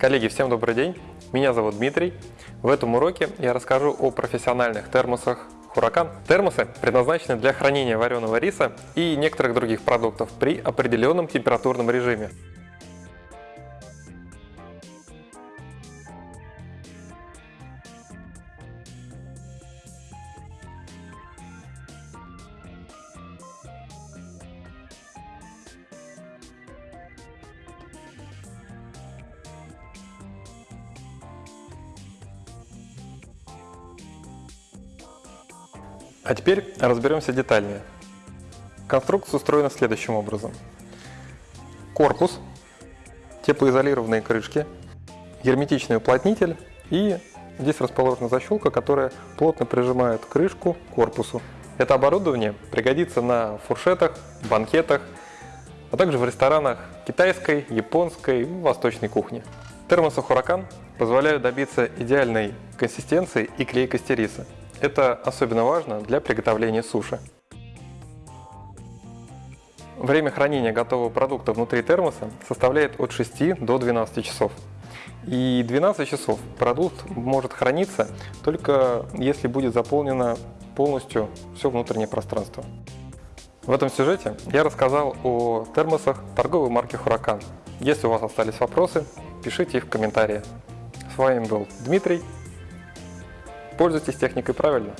Коллеги, всем добрый день! Меня зовут Дмитрий. В этом уроке я расскажу о профессиональных термосах Huracan. Термосы предназначены для хранения вареного риса и некоторых других продуктов при определенном температурном режиме. А теперь разберемся детальнее. Конструкция устроена следующим образом. Корпус, теплоизолированные крышки, герметичный уплотнитель и здесь расположена защелка, которая плотно прижимает крышку к корпусу. Это оборудование пригодится на фуршетах, банкетах, а также в ресторанах китайской, японской восточной кухни. Термосы Huracan позволяют добиться идеальной консистенции и клейкости риса. Это особенно важно для приготовления суши. Время хранения готового продукта внутри термоса составляет от 6 до 12 часов. И 12 часов продукт может храниться только если будет заполнено полностью все внутреннее пространство. В этом сюжете я рассказал о термосах торговой марки Huracan. Если у вас остались вопросы, пишите их в комментариях. С вами был Дмитрий Пользуйтесь техникой правильно.